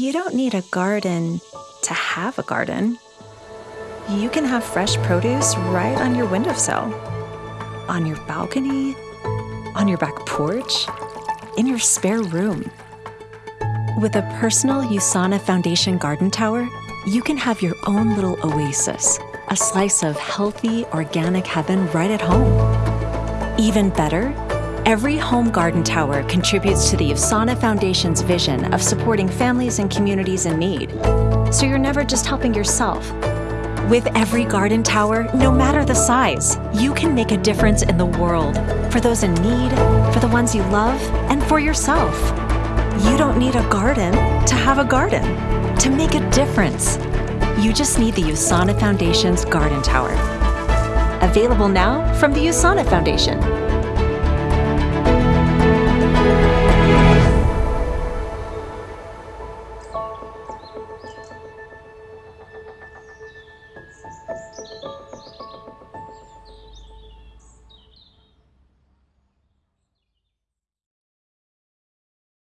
You don't need a garden to have a garden. You can have fresh produce right on your windowsill, on your balcony, on your back porch, in your spare room. With a personal USANA Foundation garden tower, you can have your own little oasis, a slice of healthy, organic heaven right at home. Even better, every home garden tower contributes to the USANA Foundation's vision of supporting families and communities in need. So you're never just helping yourself. With every garden tower, no matter the size, you can make a difference in the world for those in need, for the ones you love, and for yourself. You don't need a garden to have a garden, to make a difference. You just need the USANA Foundation's Garden Tower. Available now from the USANA Foundation.